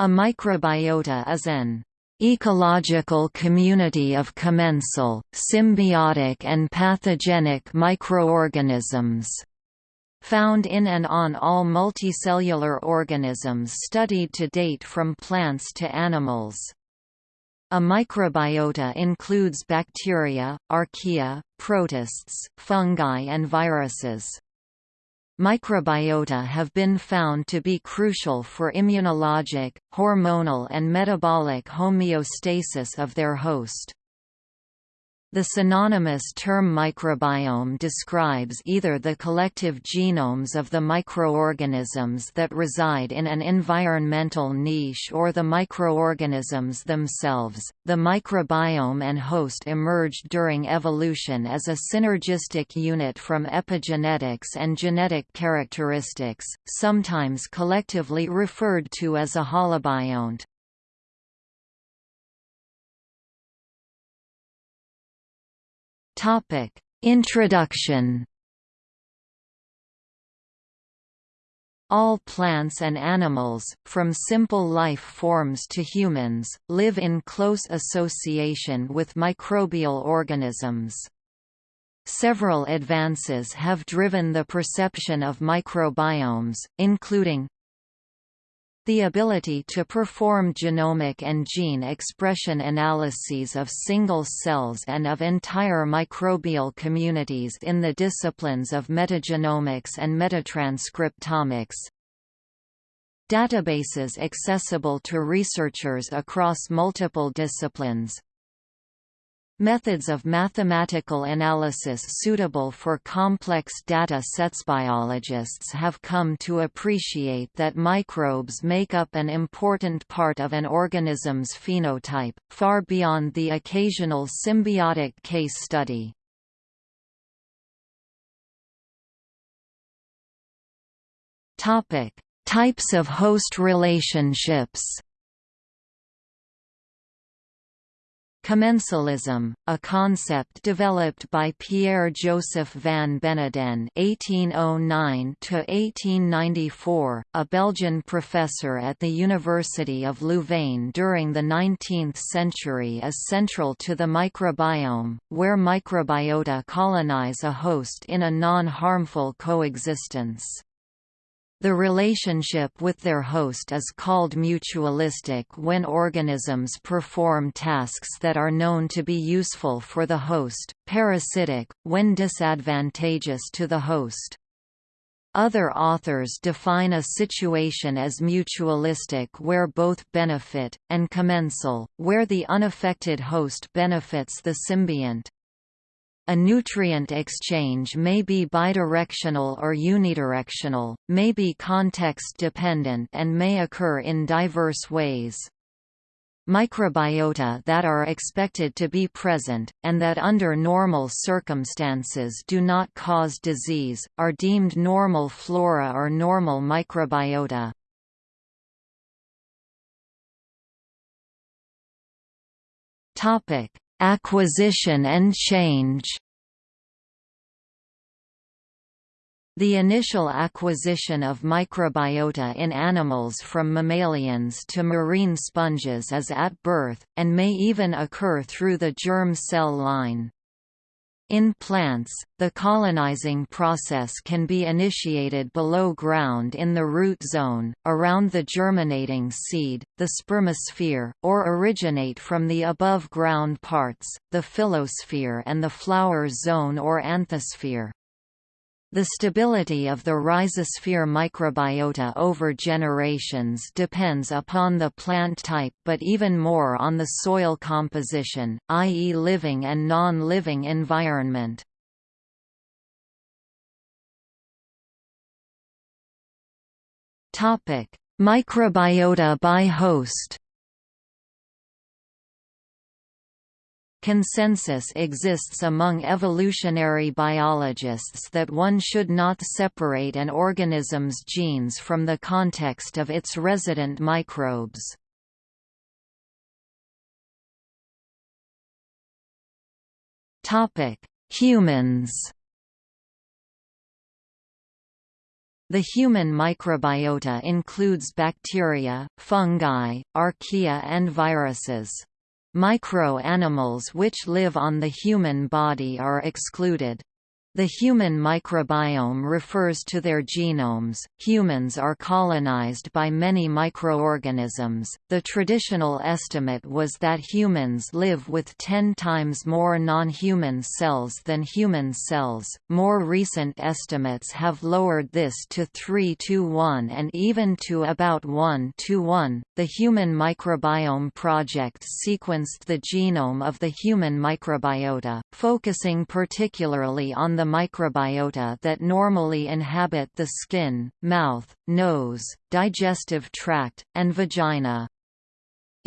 A microbiota is an ecological community of commensal, symbiotic and pathogenic microorganisms found in and on all multicellular organisms studied to date from plants to animals. A microbiota includes bacteria, archaea, protists, fungi and viruses. Microbiota have been found to be crucial for immunologic, hormonal and metabolic homeostasis of their host. The synonymous term microbiome describes either the collective genomes of the microorganisms that reside in an environmental niche or the microorganisms themselves. The microbiome and host emerged during evolution as a synergistic unit from epigenetics and genetic characteristics, sometimes collectively referred to as a holobiont. Topic: Introduction. All plants and animals, from simple life forms to humans, live in close association with microbial organisms. Several advances have driven the perception of microbiomes, including the ability to perform genomic and gene expression analyses of single cells and of entire microbial communities in the disciplines of metagenomics and metatranscriptomics. Databases accessible to researchers across multiple disciplines, Methods of mathematical analysis suitable for complex data sets biologists have come to appreciate that microbes make up an important part of an organism's phenotype, far beyond the occasional symbiotic case study. Topic: Types of host relationships Commensalism, a concept developed by Pierre-Joseph van Beneden (1809–1894), a Belgian professor at the University of Louvain during the 19th century, is central to the microbiome, where microbiota colonize a host in a non-harmful coexistence. The relationship with their host is called mutualistic when organisms perform tasks that are known to be useful for the host, parasitic, when disadvantageous to the host. Other authors define a situation as mutualistic where both benefit, and commensal, where the unaffected host benefits the symbiont. A nutrient exchange may be bidirectional or unidirectional, may be context-dependent and may occur in diverse ways. Microbiota that are expected to be present, and that under normal circumstances do not cause disease, are deemed normal flora or normal microbiota. Acquisition and change The initial acquisition of microbiota in animals from mammalians to marine sponges is at birth, and may even occur through the germ cell line. In plants, the colonizing process can be initiated below ground in the root zone, around the germinating seed, the spermosphere, or originate from the above-ground parts, the phyllosphere and the flower zone or anthosphere. The stability of the rhizosphere microbiota over generations depends upon the plant type but even more on the soil composition, i.e. living and non-living environment. Microbiota by host Consensus exists among evolutionary biologists that one should not separate an organism's genes from the context of its resident microbes. Humans The human microbiota includes bacteria, fungi, archaea and viruses. Micro-animals which live on the human body are excluded. The human microbiome refers to their genomes. Humans are colonized by many microorganisms. The traditional estimate was that humans live with 10 times more non-human cells than human cells. More recent estimates have lowered this to 3 to 1 and even to about 1 to 1. The Human Microbiome Project sequenced the genome of the human microbiota, focusing particularly on the microbiota that normally inhabit the skin, mouth, nose, digestive tract, and vagina.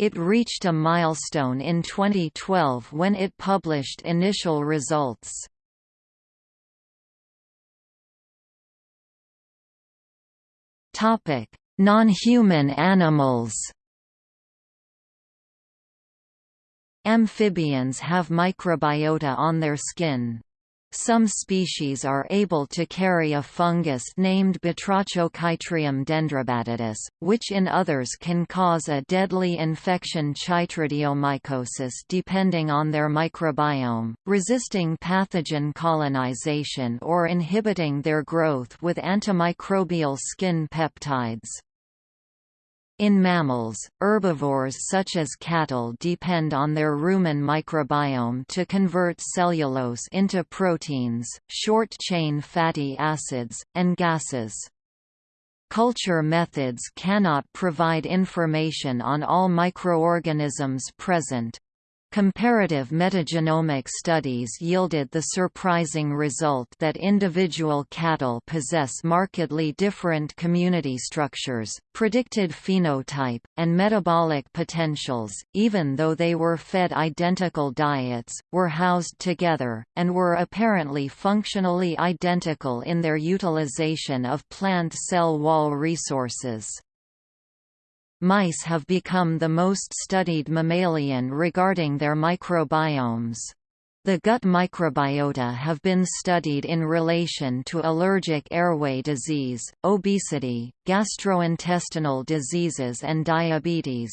It reached a milestone in 2012 when it published initial results. Non-human animals Amphibians have microbiota on their skin. Some species are able to carry a fungus named Batrachochytrium dendrobatidis, which in others can cause a deadly infection chytridiomycosis depending on their microbiome, resisting pathogen colonization or inhibiting their growth with antimicrobial skin peptides. In mammals, herbivores such as cattle depend on their rumen microbiome to convert cellulose into proteins, short-chain fatty acids, and gases. Culture methods cannot provide information on all microorganisms present, Comparative metagenomic studies yielded the surprising result that individual cattle possess markedly different community structures, predicted phenotype, and metabolic potentials, even though they were fed identical diets, were housed together, and were apparently functionally identical in their utilization of plant cell wall resources. Mice have become the most studied mammalian regarding their microbiomes. The gut microbiota have been studied in relation to allergic airway disease, obesity, gastrointestinal diseases and diabetes.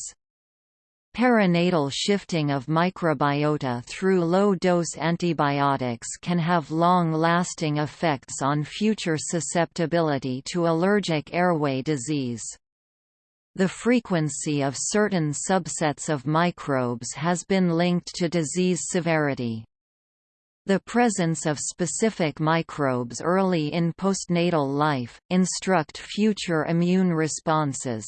Perinatal shifting of microbiota through low-dose antibiotics can have long-lasting effects on future susceptibility to allergic airway disease. The frequency of certain subsets of microbes has been linked to disease severity. The presence of specific microbes early in postnatal life, instruct future immune responses.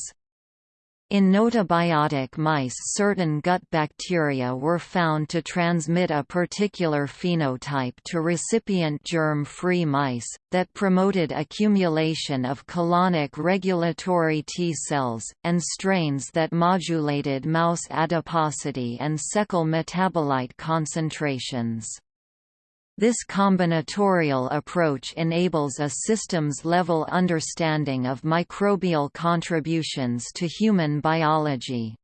In gnotobiotic mice certain gut bacteria were found to transmit a particular phenotype to recipient germ-free mice, that promoted accumulation of colonic regulatory T cells, and strains that modulated mouse adiposity and cecal metabolite concentrations. This combinatorial approach enables a systems-level understanding of microbial contributions to human biology.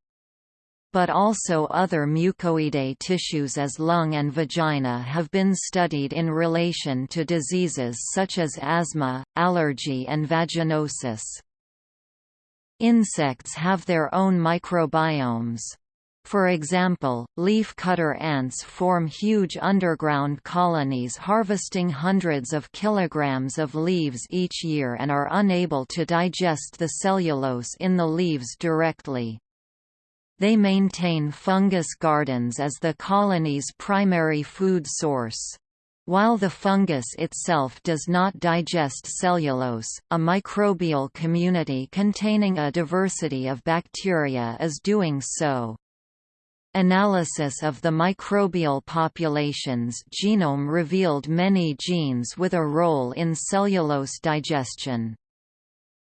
But also other mucoidae tissues as lung and vagina have been studied in relation to diseases such as asthma, allergy and vaginosis. Insects have their own microbiomes. For example, leaf-cutter ants form huge underground colonies harvesting hundreds of kilograms of leaves each year and are unable to digest the cellulose in the leaves directly. They maintain fungus gardens as the colony's primary food source. While the fungus itself does not digest cellulose, a microbial community containing a diversity of bacteria is doing so. Analysis of the microbial population's genome revealed many genes with a role in cellulose digestion.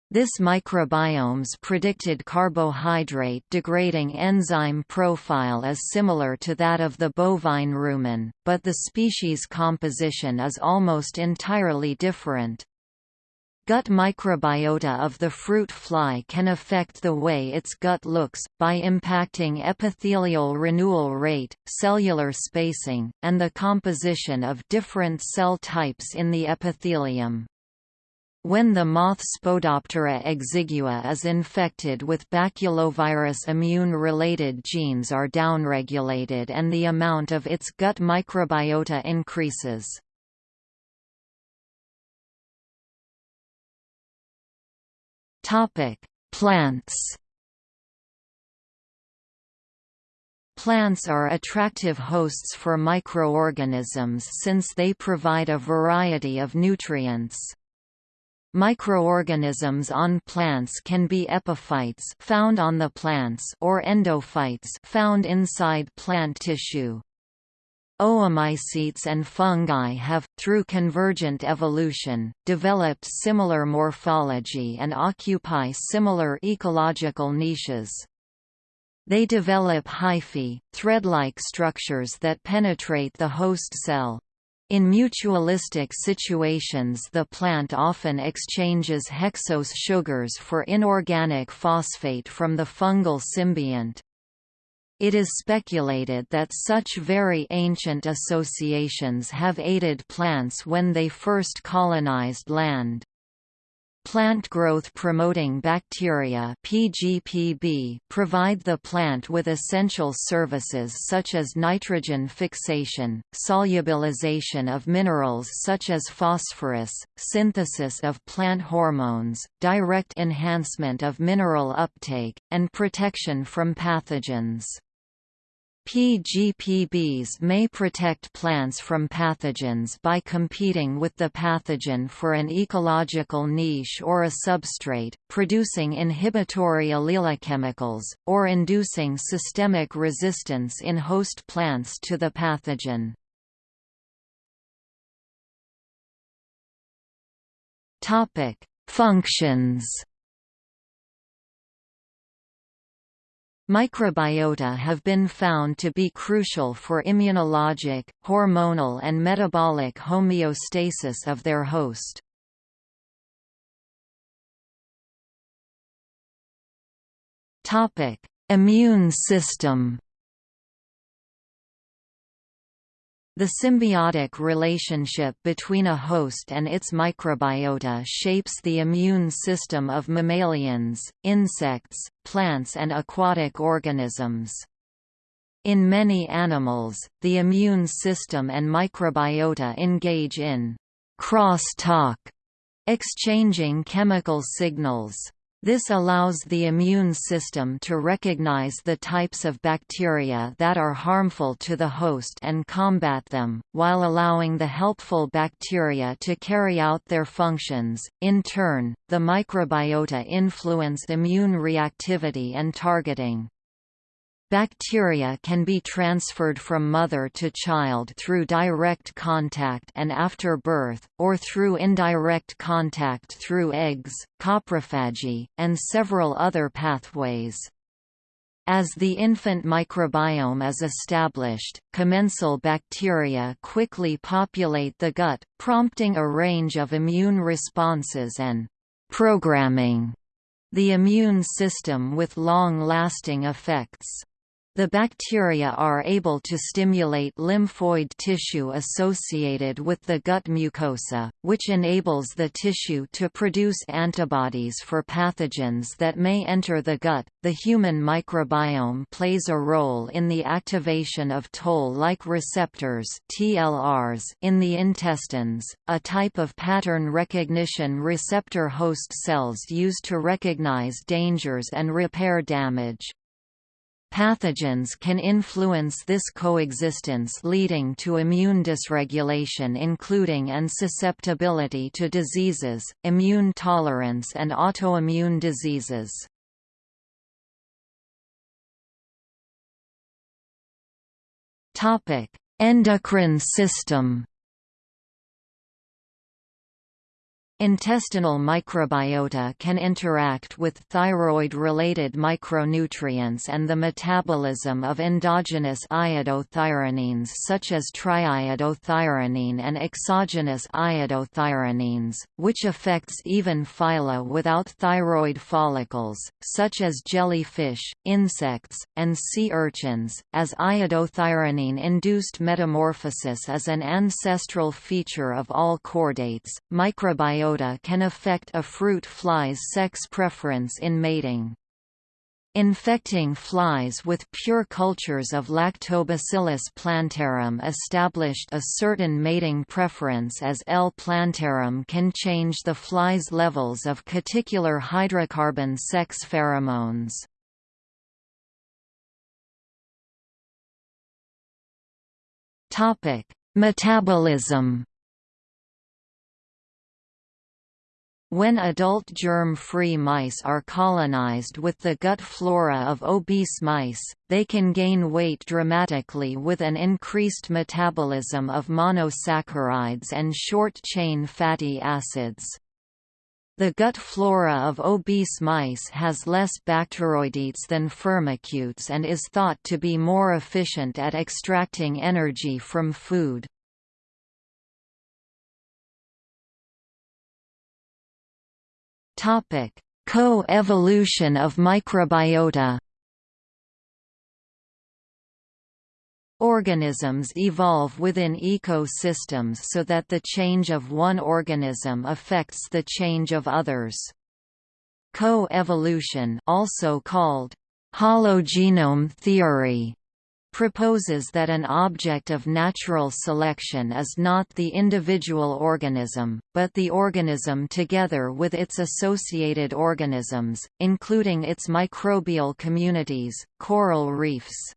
This microbiome's predicted carbohydrate-degrading enzyme profile is similar to that of the bovine rumen, but the species composition is almost entirely different. Gut microbiota of the fruit fly can affect the way its gut looks, by impacting epithelial renewal rate, cellular spacing, and the composition of different cell types in the epithelium. When the moth Spodoptera exigua is infected with baculovirus immune-related genes are downregulated and the amount of its gut microbiota increases. Plants Plants are attractive hosts for microorganisms since they provide a variety of nutrients. Microorganisms on plants can be epiphytes found on the plants or endophytes found inside plant tissue. Oomycetes and fungi have, through convergent evolution, developed similar morphology and occupy similar ecological niches. They develop hyphae, thread-like structures that penetrate the host cell. In mutualistic situations the plant often exchanges hexose sugars for inorganic phosphate from the fungal symbiont. It is speculated that such very ancient associations have aided plants when they first colonized land. Plant growth promoting bacteria PGPB provide the plant with essential services such as nitrogen fixation, solubilization of minerals such as phosphorus, synthesis of plant hormones, direct enhancement of mineral uptake, and protection from pathogens. PGPBs may protect plants from pathogens by competing with the pathogen for an ecological niche or a substrate, producing inhibitory allelochemicals, or inducing systemic resistance in host plants to the pathogen. Functions Microbiota have been found to be crucial for immunologic, hormonal and metabolic homeostasis of their host. Immune system The symbiotic relationship between a host and its microbiota shapes the immune system of mammalians, insects, plants and aquatic organisms. In many animals, the immune system and microbiota engage in cross-talk, exchanging chemical signals. This allows the immune system to recognize the types of bacteria that are harmful to the host and combat them, while allowing the helpful bacteria to carry out their functions. In turn, the microbiota influence immune reactivity and targeting. Bacteria can be transferred from mother to child through direct contact and after birth, or through indirect contact through eggs, coprophagy, and several other pathways. As the infant microbiome is established, commensal bacteria quickly populate the gut, prompting a range of immune responses and programming the immune system with long-lasting effects. The bacteria are able to stimulate lymphoid tissue associated with the gut mucosa, which enables the tissue to produce antibodies for pathogens that may enter the gut. The human microbiome plays a role in the activation of toll-like receptors (TLRs) in the intestines, a type of pattern recognition receptor host cells used to recognize dangers and repair damage. Pathogens can influence this coexistence leading to immune dysregulation including and susceptibility to diseases, immune tolerance and autoimmune diseases. Endocrine system Intestinal microbiota can interact with thyroid-related micronutrients and the metabolism of endogenous iodothyronines such as triiodothyronine and exogenous iodothyronines, which affects even phyla without thyroid follicles, such as jellyfish, insects, and sea urchins, as iodothyronine-induced metamorphosis is an ancestral feature of all chordates. Microbiota microbiota can affect a fruit fly's sex preference in mating. Infecting flies with pure cultures of Lactobacillus plantarum established a certain mating preference as L. plantarum can change the fly's levels of cuticular hydrocarbon sex pheromones. Metabolism When adult germ-free mice are colonized with the gut flora of obese mice, they can gain weight dramatically with an increased metabolism of monosaccharides and short-chain fatty acids. The gut flora of obese mice has less bacteroidetes than firmicutes and is thought to be more efficient at extracting energy from food. Co-evolution of microbiota Organisms evolve within ecosystems so that the change of one organism affects the change of others. Co-evolution also called hologenome theory proposes that an object of natural selection is not the individual organism, but the organism together with its associated organisms, including its microbial communities, coral reefs.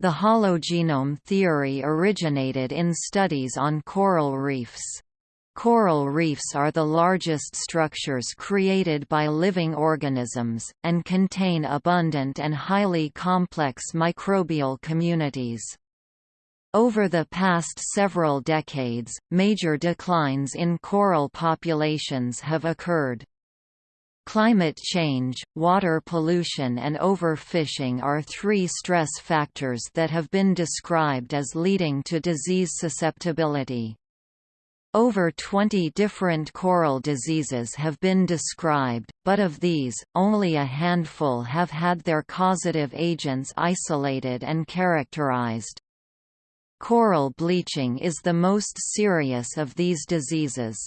The hologenome theory originated in studies on coral reefs. Coral reefs are the largest structures created by living organisms, and contain abundant and highly complex microbial communities. Over the past several decades, major declines in coral populations have occurred. Climate change, water pollution and overfishing are three stress factors that have been described as leading to disease susceptibility. Over 20 different coral diseases have been described, but of these, only a handful have had their causative agents isolated and characterized. Coral bleaching is the most serious of these diseases.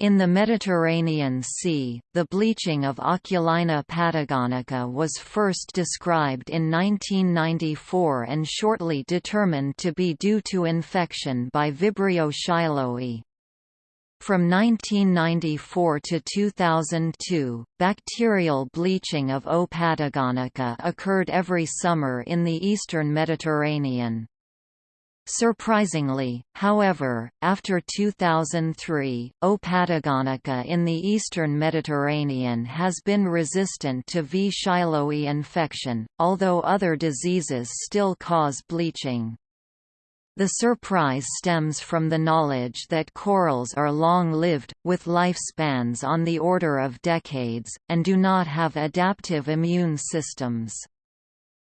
In the Mediterranean Sea, the bleaching of Oculina patagonica was first described in 1994 and shortly determined to be due to infection by Vibrio shiloi. From 1994 to 2002, bacterial bleaching of O. patagonica occurred every summer in the eastern Mediterranean. Surprisingly, however, after 2003, O. patagonica in the eastern Mediterranean has been resistant to V. shiloi infection, although other diseases still cause bleaching. The surprise stems from the knowledge that corals are long-lived, with lifespans on the order of decades, and do not have adaptive immune systems.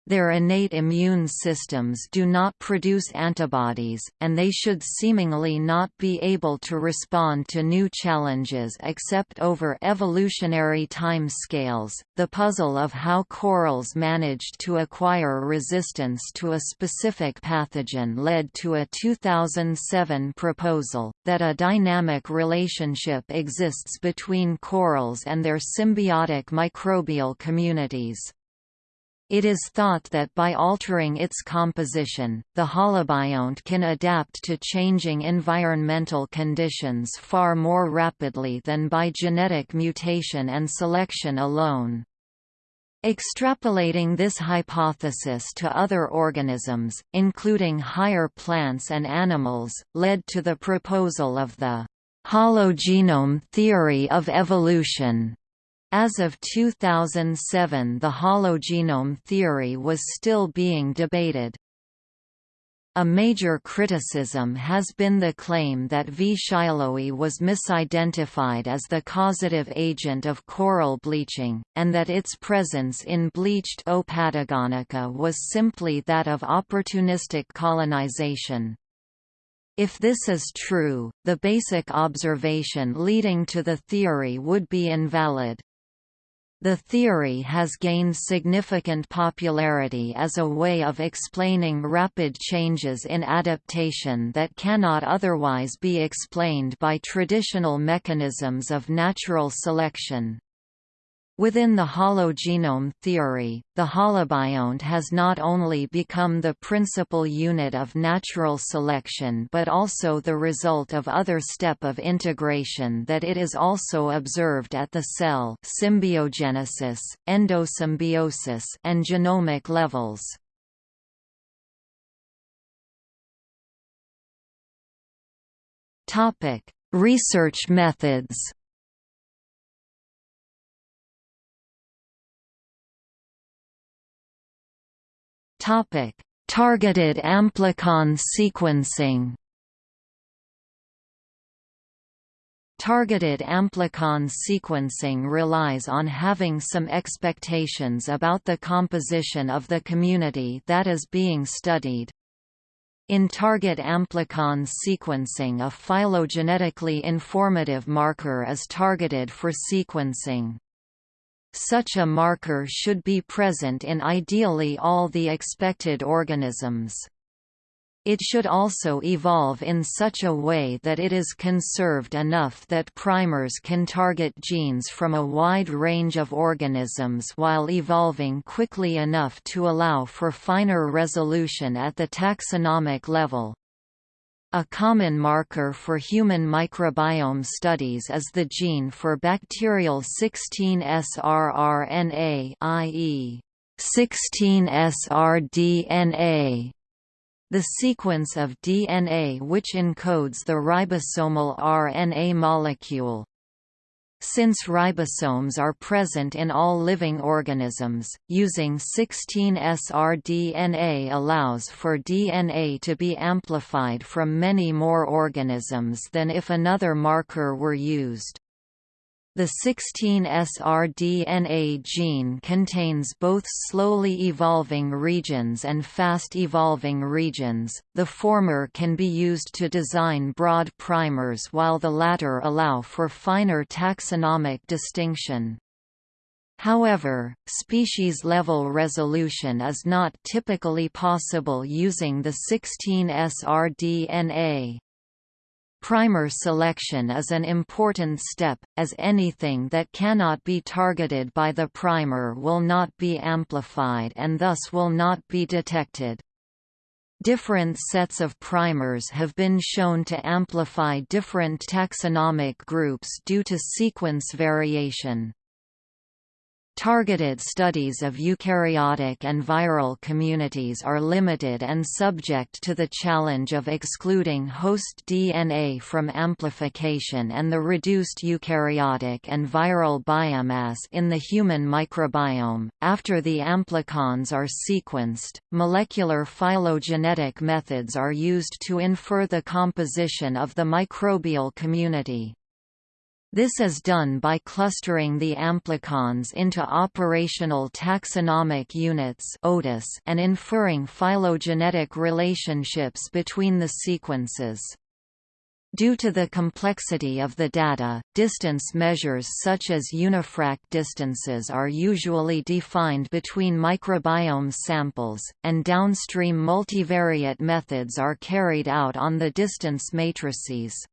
Their innate immune systems do not produce antibodies, and they should seemingly not be able to respond to new challenges except over evolutionary time scales. The puzzle of how corals managed to acquire resistance to a specific pathogen led to a 2007 proposal that a dynamic relationship exists between corals and their symbiotic microbial communities. It is thought that by altering its composition, the holobiont can adapt to changing environmental conditions far more rapidly than by genetic mutation and selection alone. Extrapolating this hypothesis to other organisms, including higher plants and animals, led to the proposal of the hologenome theory of evolution. As of 2007 the hologenome theory was still being debated. A major criticism has been the claim that V. shiloi was misidentified as the causative agent of coral bleaching, and that its presence in bleached O. patagonica was simply that of opportunistic colonization. If this is true, the basic observation leading to the theory would be invalid. The theory has gained significant popularity as a way of explaining rapid changes in adaptation that cannot otherwise be explained by traditional mechanisms of natural selection. Within the hologenome theory, the holobiont has not only become the principal unit of natural selection but also the result of other step of integration that it is also observed at the cell symbiogenesis, endosymbiosis and genomic levels. Research methods Topic: Targeted amplicon sequencing. Targeted amplicon sequencing relies on having some expectations about the composition of the community that is being studied. In target amplicon sequencing a phylogenetically informative marker is targeted for sequencing. Such a marker should be present in ideally all the expected organisms. It should also evolve in such a way that it is conserved enough that primers can target genes from a wide range of organisms while evolving quickly enough to allow for finer resolution at the taxonomic level. A common marker for human microbiome studies is the gene for bacterial 16S-rRNA i.e. 16S-rDNA. The sequence of DNA which encodes the ribosomal RNA molecule, since ribosomes are present in all living organisms, using 16S-rDNA allows for DNA to be amplified from many more organisms than if another marker were used. The 16S-rDNA gene contains both slowly evolving regions and fast-evolving regions, the former can be used to design broad primers while the latter allow for finer taxonomic distinction. However, species-level resolution is not typically possible using the 16S-rDNA. Primer selection is an important step, as anything that cannot be targeted by the primer will not be amplified and thus will not be detected. Different sets of primers have been shown to amplify different taxonomic groups due to sequence variation. Targeted studies of eukaryotic and viral communities are limited and subject to the challenge of excluding host DNA from amplification and the reduced eukaryotic and viral biomass in the human microbiome. After the amplicons are sequenced, molecular phylogenetic methods are used to infer the composition of the microbial community. This is done by clustering the amplicons into operational taxonomic units and inferring phylogenetic relationships between the sequences. Due to the complexity of the data, distance measures such as unifrac distances are usually defined between microbiome samples, and downstream multivariate methods are carried out on the distance matrices.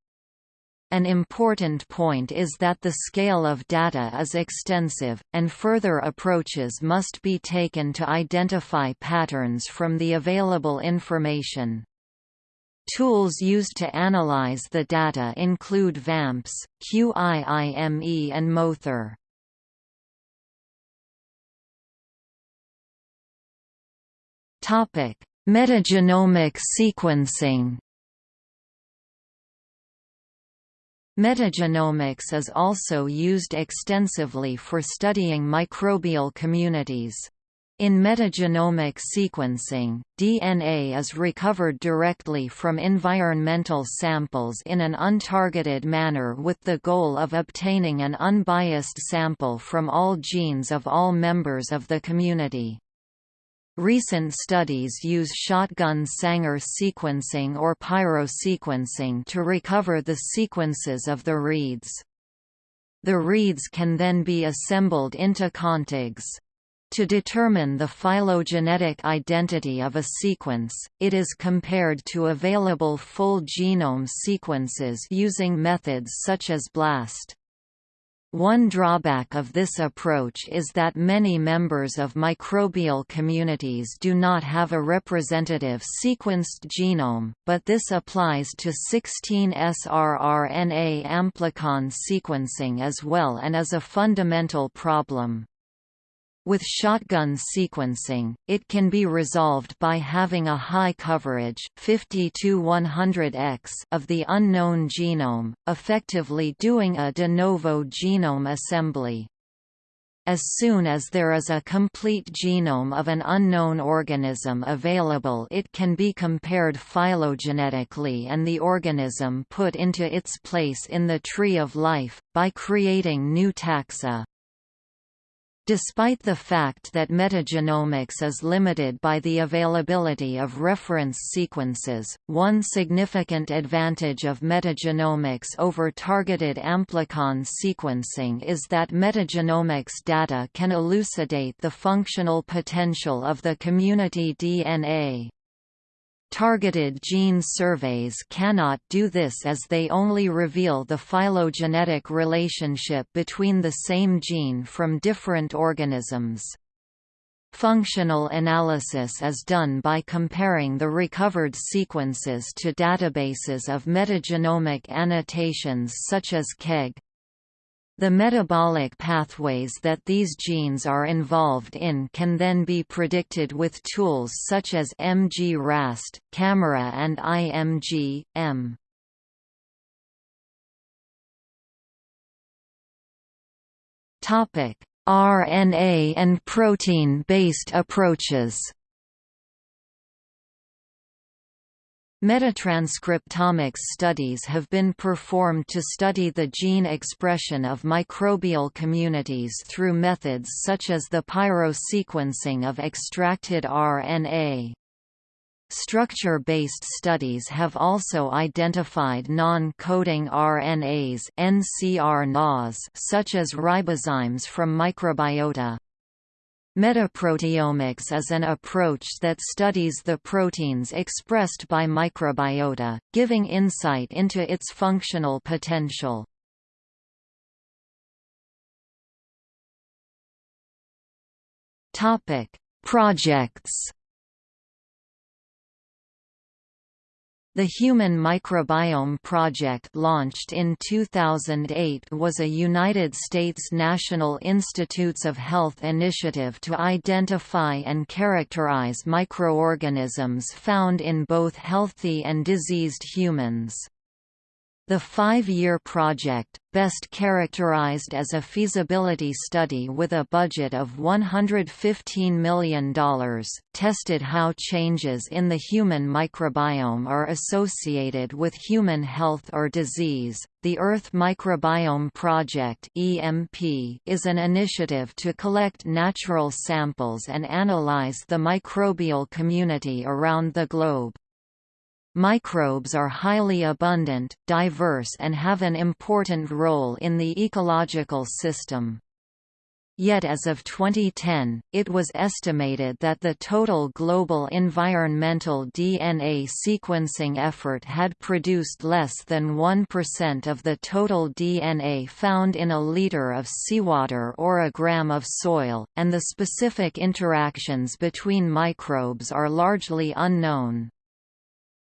An important point is that the scale of data is extensive, and further approaches must be taken to identify patterns from the available information. Tools used to analyze the data include VAMPS, QIIME and mothur. Metagenomic sequencing Metagenomics is also used extensively for studying microbial communities. In metagenomic sequencing, DNA is recovered directly from environmental samples in an untargeted manner with the goal of obtaining an unbiased sample from all genes of all members of the community. Recent studies use shotgun Sanger sequencing or pyrosequencing to recover the sequences of the reads. The reads can then be assembled into contigs. To determine the phylogenetic identity of a sequence, it is compared to available full genome sequences using methods such as BLAST. One drawback of this approach is that many members of microbial communities do not have a representative sequenced genome, but this applies to 16S-rRNA amplicon sequencing as well and is a fundamental problem. With shotgun sequencing, it can be resolved by having a high coverage 50 to 100x of the unknown genome, effectively doing a de novo genome assembly. As soon as there is a complete genome of an unknown organism available it can be compared phylogenetically and the organism put into its place in the tree of life, by creating new taxa. Despite the fact that metagenomics is limited by the availability of reference sequences, one significant advantage of metagenomics over targeted amplicon sequencing is that metagenomics data can elucidate the functional potential of the community DNA. Targeted gene surveys cannot do this as they only reveal the phylogenetic relationship between the same gene from different organisms. Functional analysis is done by comparing the recovered sequences to databases of metagenomic annotations such as KEGG, the metabolic pathways that these genes are involved in can then be predicted with tools such as MG-RAST, CAMERA and IMG-M. RNA and protein-based approaches Metatranscriptomics studies have been performed to study the gene expression of microbial communities through methods such as the pyrosequencing of extracted RNA. Structure-based studies have also identified non-coding RNAs such as ribozymes from microbiota. Metaproteomics is an approach that studies the proteins expressed by microbiota, giving insight into its functional potential. Projects The Human Microbiome Project launched in 2008 was a United States National Institutes of Health initiative to identify and characterize microorganisms found in both healthy and diseased humans. The five-year project, best characterized as a feasibility study with a budget of $115 million, tested how changes in the human microbiome are associated with human health or disease. The Earth Microbiome Project (EMP) is an initiative to collect natural samples and analyze the microbial community around the globe. Microbes are highly abundant, diverse and have an important role in the ecological system. Yet as of 2010, it was estimated that the total global environmental DNA sequencing effort had produced less than 1% of the total DNA found in a liter of seawater or a gram of soil, and the specific interactions between microbes are largely unknown.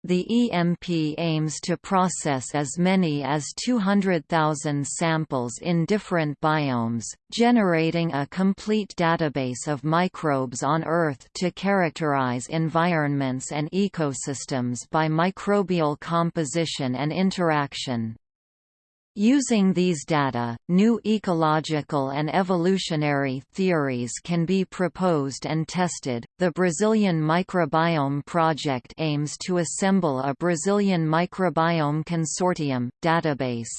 The EMP aims to process as many as 200,000 samples in different biomes, generating a complete database of microbes on Earth to characterize environments and ecosystems by microbial composition and interaction. Using these data, new ecological and evolutionary theories can be proposed and tested. The Brazilian Microbiome Project aims to assemble a Brazilian Microbiome Consortium database.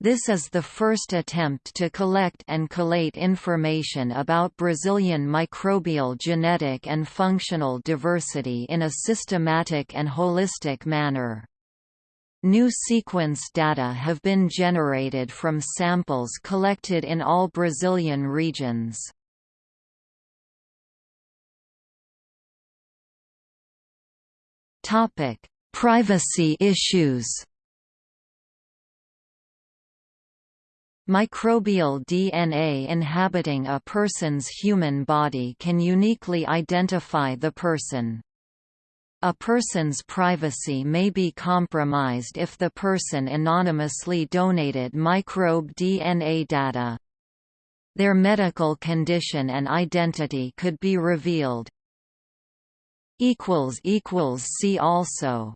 This is the first attempt to collect and collate information about Brazilian microbial genetic and functional diversity in a systematic and holistic manner. New sequence data have been generated from samples collected in all Brazilian regions. Privacy issues Microbial DNA inhabiting a person's human body can uniquely identify the person. A person's privacy may be compromised if the person anonymously donated microbe DNA data. Their medical condition and identity could be revealed. See also